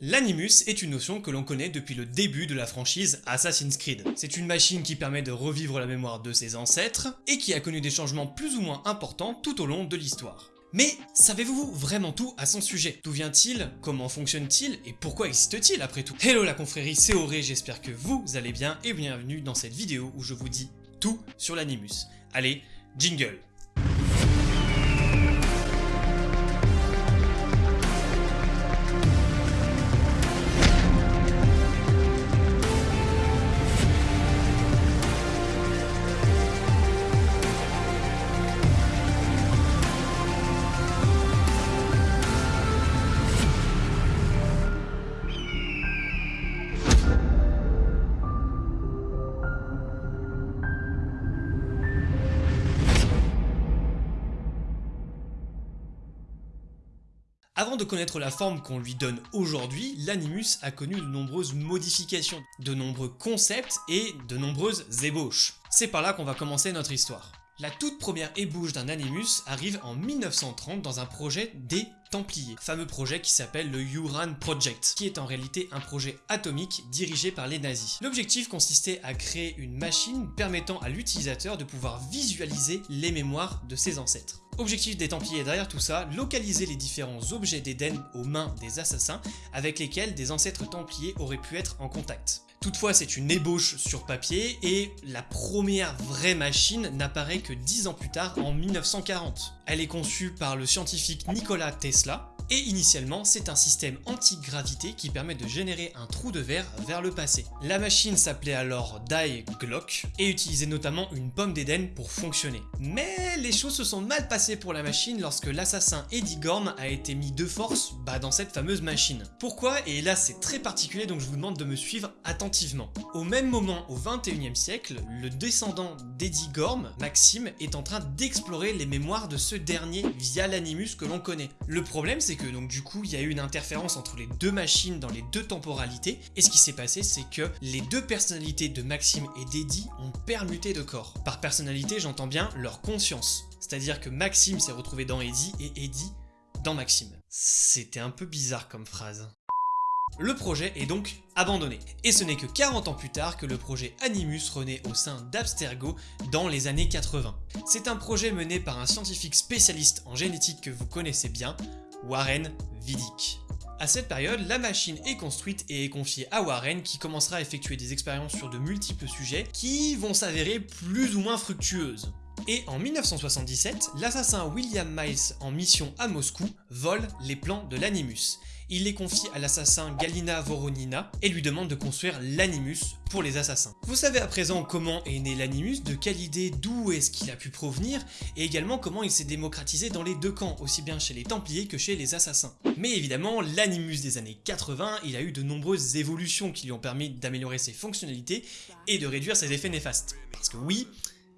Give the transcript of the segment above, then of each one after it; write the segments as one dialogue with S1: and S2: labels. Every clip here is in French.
S1: L'Animus est une notion que l'on connaît depuis le début de la franchise Assassin's Creed. C'est une machine qui permet de revivre la mémoire de ses ancêtres, et qui a connu des changements plus ou moins importants tout au long de l'histoire. Mais savez-vous vraiment tout à son sujet? D'où vient-il? Comment fonctionne-t-il? Et pourquoi existe-t-il après tout? Hello la confrérie, c'est Auré, j'espère que vous allez bien et bienvenue dans cette vidéo où je vous dis tout sur l'Animus. Allez, jingle Avant de connaître la forme qu'on lui donne aujourd'hui, l'Animus a connu de nombreuses modifications, de nombreux concepts et de nombreuses ébauches. C'est par là qu'on va commencer notre histoire. La toute première ébauche d'un Animus arrive en 1930 dans un projet des Templiers, fameux projet qui s'appelle le Uran Project, qui est en réalité un projet atomique dirigé par les nazis. L'objectif consistait à créer une machine permettant à l'utilisateur de pouvoir visualiser les mémoires de ses ancêtres. Objectif des Templiers derrière tout ça, localiser les différents objets d'Éden aux mains des assassins avec lesquels des ancêtres Templiers auraient pu être en contact. Toutefois, c'est une ébauche sur papier et la première vraie machine n'apparaît que 10 ans plus tard en 1940. Elle est conçue par le scientifique Nikola Tesla et initialement c'est un système anti-gravité qui permet de générer un trou de verre vers le passé. La machine s'appelait alors Die Glock et utilisait notamment une pomme d'Éden pour fonctionner. Mais les choses se sont mal passées pour la machine lorsque l'assassin Eddie Gorm a été mis de force bah, dans cette fameuse machine. Pourquoi? Et là c'est très particulier donc je vous demande de me suivre attentivement. Au même moment, au 21e siècle, le descendant d'Eddie Gorm, Maxime, est en train d'explorer les mémoires de ce dernier via l'animus que l'on connaît. Le problème c'est que donc du coup il y a eu une interférence entre les deux machines dans les deux temporalités et ce qui s'est passé c'est que les deux personnalités de Maxime et d'Eddie ont permuté de corps. Par personnalité j'entends bien leur conscience. C'est-à-dire que Maxime s'est retrouvé dans Eddie et Eddie dans Maxime. C'était un peu bizarre comme phrase. Le projet est donc abandonné. Et ce n'est que 40 ans plus tard que le projet Animus renaît au sein d'Abstergo dans les années 80. C'est un projet mené par un scientifique spécialiste en génétique que vous connaissez bien, Warren Vidic. À cette période, la machine est construite et est confiée à Warren qui commencera à effectuer des expériences sur de multiples sujets qui vont s'avérer plus ou moins fructueuses. Et en 1977, l'assassin William Miles en mission à Moscou vole les plans de l'Animus il les confie à l'assassin Galina Voronina et lui demande de construire l'Animus pour les assassins. Vous savez à présent comment est né l'Animus, de quelle idée, d'où est-ce qu'il a pu provenir, et également comment il s'est démocratisé dans les deux camps, aussi bien chez les Templiers que chez les assassins. Mais évidemment, l'Animus des années 80, il a eu de nombreuses évolutions qui lui ont permis d'améliorer ses fonctionnalités et de réduire ses effets néfastes. Parce que oui,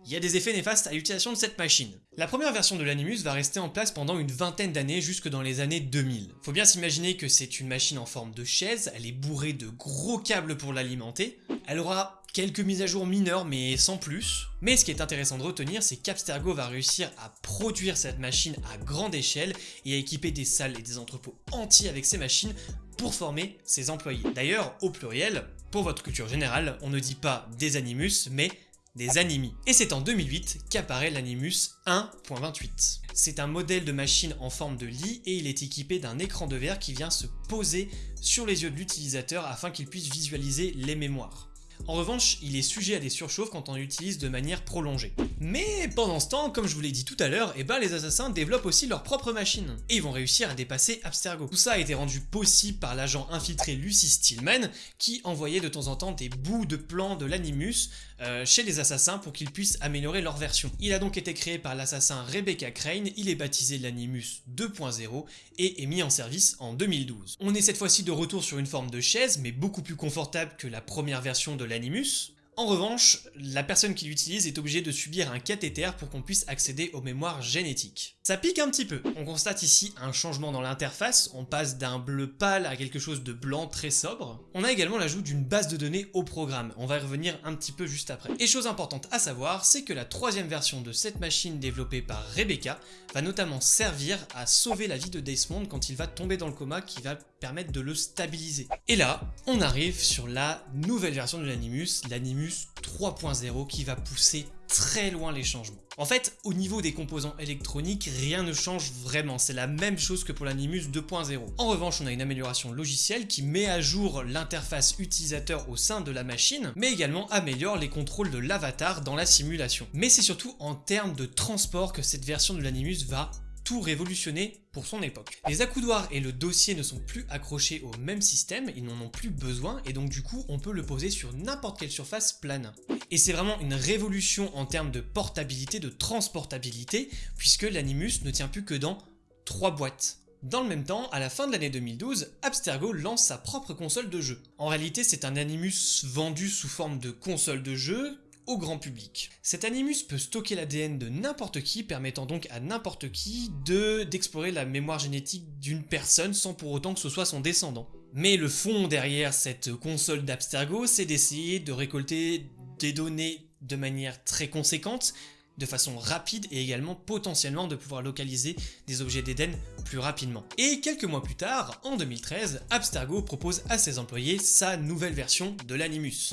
S1: il y a des effets néfastes à l'utilisation de cette machine. La première version de l'Animus va rester en place pendant une vingtaine d'années jusque dans les années 2000. Faut bien s'imaginer que c'est une machine en forme de chaise, elle est bourrée de gros câbles pour l'alimenter, elle aura quelques mises à jour mineures mais sans plus. Mais ce qui est intéressant de retenir, c'est qu'Abstergo va réussir à produire cette machine à grande échelle et à équiper des salles et des entrepôts entiers avec ces machines pour former ses employés. D'ailleurs, au pluriel, pour votre culture générale, on ne dit pas des animus, mais des Animi. Et c'est en 2008 qu'apparaît l'Animus 1.28. C'est un modèle de machine en forme de lit et il est équipé d'un écran de verre qui vient se poser sur les yeux de l'utilisateur afin qu'il puisse visualiser les mémoires. En revanche, il est sujet à des surchauffes quand on l'utilise de manière prolongée. Mais pendant ce temps, comme je vous l'ai dit tout à l'heure, eh ben les assassins développent aussi leur propre machine, et ils vont réussir à dépasser Abstergo. Tout ça a été rendu possible par l'agent infiltré Lucy Stillman, qui envoyait de temps en temps des bouts de plans de l'Animus euh, chez les assassins pour qu'ils puissent améliorer leur version. Il a donc été créé par l'assassin Rebecca Crane, il est baptisé l'Animus 2.0 et est mis en service en 2012. On est cette fois-ci de retour sur une forme de chaise, mais beaucoup plus confortable que la première version de l'Animus, en revanche, la personne qui l'utilise est obligée de subir un cathéter pour qu'on puisse accéder aux mémoires génétiques. Ça pique un petit peu. On constate ici un changement dans l'interface, on passe d'un bleu pâle à quelque chose de blanc très sobre. On a également l'ajout d'une base de données au programme, on va y revenir un petit peu juste après. Et chose importante à savoir, c'est que la troisième version de cette machine développée par Rebecca va notamment servir à sauver la vie de Desmond quand il va tomber dans le coma qui va permettre de le stabiliser. Et là, on arrive sur la nouvelle version de l'Animus, l'Animus 3.0 qui va pousser très loin les changements. En fait, au niveau des composants électroniques, rien ne change vraiment, c'est la même chose que pour l'Animus 2.0. En revanche, on a une amélioration logicielle qui met à jour l'interface utilisateur au sein de la machine, mais également améliore les contrôles de l'avatar dans la simulation. Mais c'est surtout en termes de transport que cette version de l'Animus va tout révolutionner pour son époque. Les accoudoirs et le dossier ne sont plus accrochés au même système, ils n'en ont plus besoin et donc du coup on peut le poser sur n'importe quelle surface plane. Et c'est vraiment une révolution en termes de portabilité, de transportabilité, puisque l'Animus ne tient plus que dans 3 boîtes. Dans le même temps, à la fin de l'année 2012, Abstergo lance sa propre console de jeu. En réalité, c'est un Animus vendu sous forme de console de jeu au grand public. Cet Animus peut stocker l'ADN de n'importe qui, permettant donc à n'importe qui de d'explorer la mémoire génétique d'une personne sans pour autant que ce soit son descendant. Mais le fond derrière cette console d'Abstergo, c'est d'essayer de récolter des données de manière très conséquente, de façon rapide et également potentiellement de pouvoir localiser des objets d'Eden plus rapidement. Et quelques mois plus tard, en 2013, Abstergo propose à ses employés sa nouvelle version de l'Animus,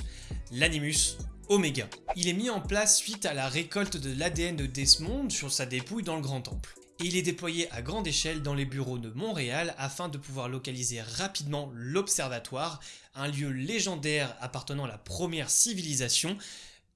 S1: l'Animus Il est mis en place suite à la récolte de l'ADN de Desmond sur sa dépouille dans le Grand Temple. Et il est déployé à grande échelle dans les bureaux de Montréal afin de pouvoir localiser rapidement l'Observatoire, un lieu légendaire appartenant à la première civilisation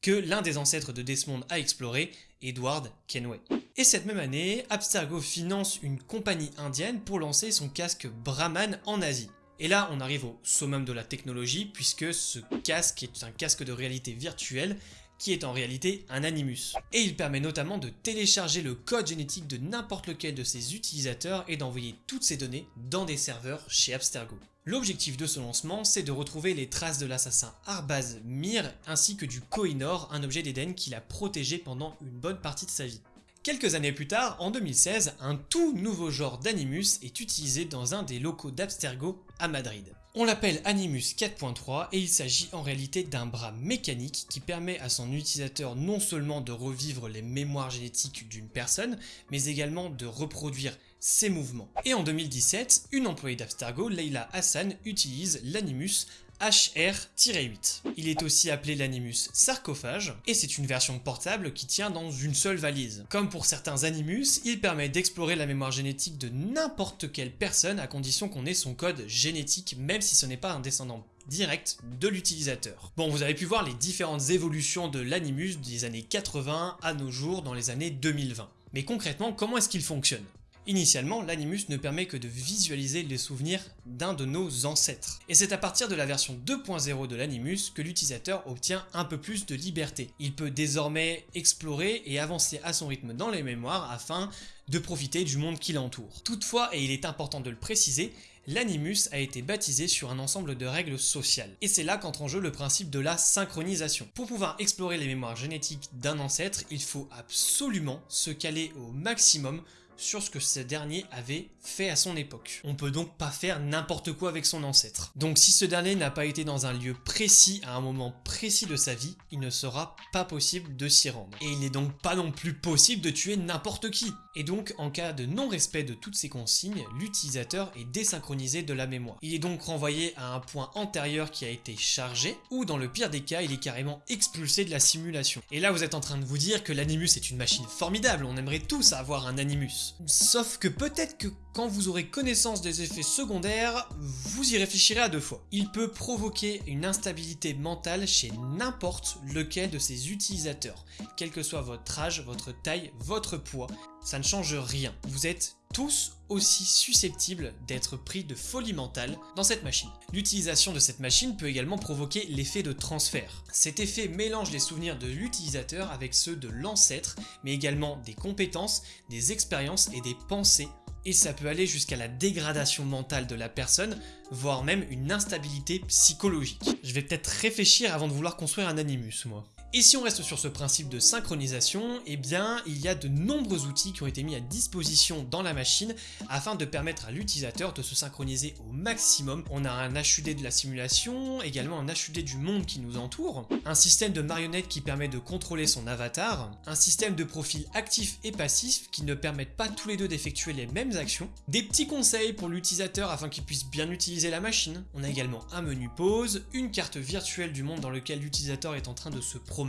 S1: que l'un des ancêtres de Desmond a exploré, Edward Kenway. Et cette même année, Abstergo finance une compagnie indienne pour lancer son casque Brahman en Asie. Et là, on arrive au summum de la technologie, puisque ce casque est un casque de réalité virtuelle qui est en réalité un Animus. Et il permet notamment de télécharger le code génétique de n'importe lequel de ses utilisateurs et d'envoyer toutes ces données dans des serveurs chez Abstergo. L'objectif de ce lancement, c'est de retrouver les traces de l'assassin Arbaz Mir ainsi que du Kohinoor, un objet d'Eden qu'il a protégé pendant une bonne partie de sa vie. Quelques années plus tard, en 2016, un tout nouveau genre d'Animus est utilisé dans un des locaux d'Abstergo à Madrid. On l'appelle Animus 4.3 et il s'agit en réalité d'un bras mécanique qui permet à son utilisateur non seulement de revivre les mémoires génétiques d'une personne, mais également de reproduire ses mouvements. Et en 2017, une employée d'Abstergo, Leila Hassan, utilise l'Animus HR-8. Il est aussi appelé l'Animus sarcophage, et c'est une version portable qui tient dans une seule valise. Comme pour certains Animus, il permet d'explorer la mémoire génétique de n'importe quelle personne à condition qu'on ait son code génétique, même si ce n'est pas un descendant direct de l'utilisateur. Bon, vous avez pu voir les différentes évolutions de l'Animus des années 80 à nos jours dans les années 2020. Mais concrètement, comment est-ce qu'il fonctionne? Initialement, l'Animus ne permet que de visualiser les souvenirs d'un de nos ancêtres. Et c'est à partir de la version 2.0 de l'Animus que l'utilisateur obtient un peu plus de liberté. Il peut désormais explorer et avancer à son rythme dans les mémoires afin de profiter du monde qui l'entoure. Toutefois, et il est important de le préciser, l'Animus a été baptisé sur un ensemble de règles sociales. Et c'est là qu'entre en jeu le principe de la synchronisation. Pour pouvoir explorer les mémoires génétiques d'un ancêtre, il faut absolument se caler au maximum sur ce que ce dernier avait fait à son époque. On peut donc pas faire n'importe quoi avec son ancêtre. Donc si ce dernier n'a pas été dans un lieu précis à un moment précis de sa vie, il ne sera pas possible de s'y rendre. Et il n'est donc pas non plus possible de tuer n'importe qui. Et donc en cas de non-respect de toutes ces consignes, l'utilisateur est désynchronisé de la mémoire. Il est donc renvoyé à un point antérieur qui a été chargé, ou dans le pire des cas, il est carrément expulsé de la simulation. Et là vous êtes en train de vous dire que l'Animus est une machine formidable, on aimerait tous avoir un Animus. Sauf que peut-être que quand vous aurez connaissance des effets secondaires, vous y réfléchirez à deux fois. Il peut provoquer une instabilité mentale chez n'importe lequel de ses utilisateurs, quel que soit votre âge, votre taille, votre poids, ça ne change rien. Vous êtes tous aussi susceptibles d'être pris de folie mentale dans cette machine. L'utilisation de cette machine peut également provoquer l'effet de transfert. Cet effet mélange les souvenirs de l'utilisateur avec ceux de l'ancêtre, mais également des compétences, des expériences et des pensées et ça peut aller jusqu'à la dégradation mentale de la personne, voire même une instabilité psychologique. Je vais peut-être réfléchir avant de vouloir construire un Animus, moi. Et si on reste sur ce principe de synchronisation, eh bien il y a de nombreux outils qui ont été mis à disposition dans la machine afin de permettre à l'utilisateur de se synchroniser au maximum. On a un HUD de la simulation, également un HUD du monde qui nous entoure, un système de marionnettes qui permet de contrôler son avatar, un système de profils actifs et passifs qui ne permettent pas tous les deux d'effectuer les mêmes actions, des petits conseils pour l'utilisateur afin qu'il puisse bien utiliser la machine, on a également un menu pause, une carte virtuelle du monde dans lequel l'utilisateur est en train de se promener,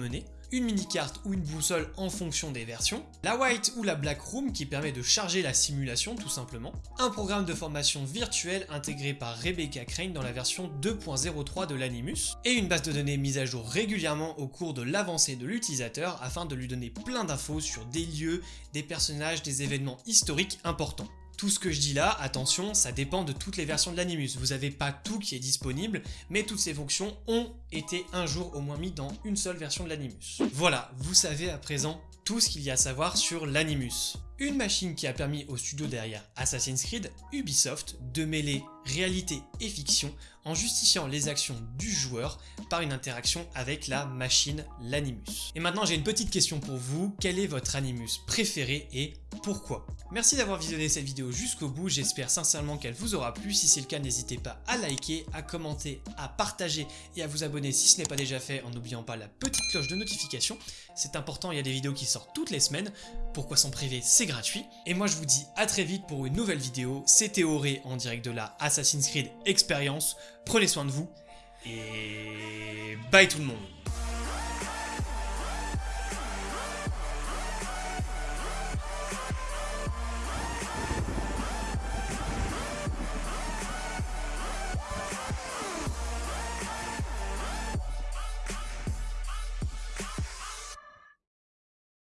S1: une mini-carte ou une boussole en fonction des versions, la White ou la Black Room qui permet de charger la simulation tout simplement, un programme de formation virtuelle intégré par Rebecca Crane dans la version 2.03 de l'Animus, et une base de données mise à jour régulièrement au cours de l'avancée de l'utilisateur afin de lui donner plein d'infos sur des lieux, des personnages, des événements historiques importants. Tout ce que je dis là, attention, ça dépend de toutes les versions de l'Animus. Vous n'avez pas tout qui est disponible, mais toutes ces fonctions ont été un jour au moins mis dans une seule version de l'Animus. Voilà, vous savez à présent tout ce qu'il y a à savoir sur l'Animus. Une machine qui a permis au studio derrière Assassin's Creed, Ubisoft, de mêler réalité et fiction en justifiant les actions du joueur par une interaction avec la machine, l'Animus. Et maintenant j'ai une petite question pour vous, quel est votre Animus préféré et pourquoi? Merci d'avoir visionné cette vidéo jusqu'au bout, j'espère sincèrement qu'elle vous aura plu, si c'est le cas n'hésitez pas à liker, à commenter, à partager et à vous abonner si ce n'est pas déjà fait en n'oubliant pas la petite cloche de notification, c'est important, il y a des vidéos qui sortent toutes les semaines, pourquoi s'en priver, gratuit. Et moi je vous dis à très vite pour une nouvelle vidéo, c'était Auré en direct de la Assassin's Creed Experience, prenez soin de vous, et bye tout le monde